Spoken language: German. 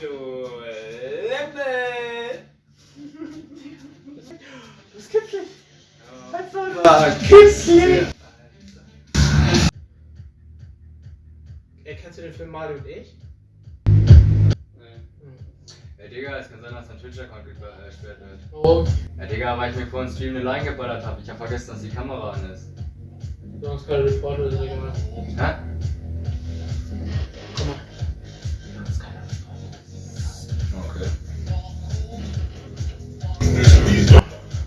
Du Lippe! Das gibt's denn? Was soll das? war Kitzli! Ey, kennst du den Film Mario und ich? Nee. Ey, Digga, es kann sein, dass dein Twitch-Account äh, gesperrt wird. Warum? Ja, Digga, weil ich mir vor dem Stream eine Line geballert hab. Ich hab vergessen, dass die Kamera an ist. Du hast gerade Sport oder gemacht.